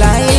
like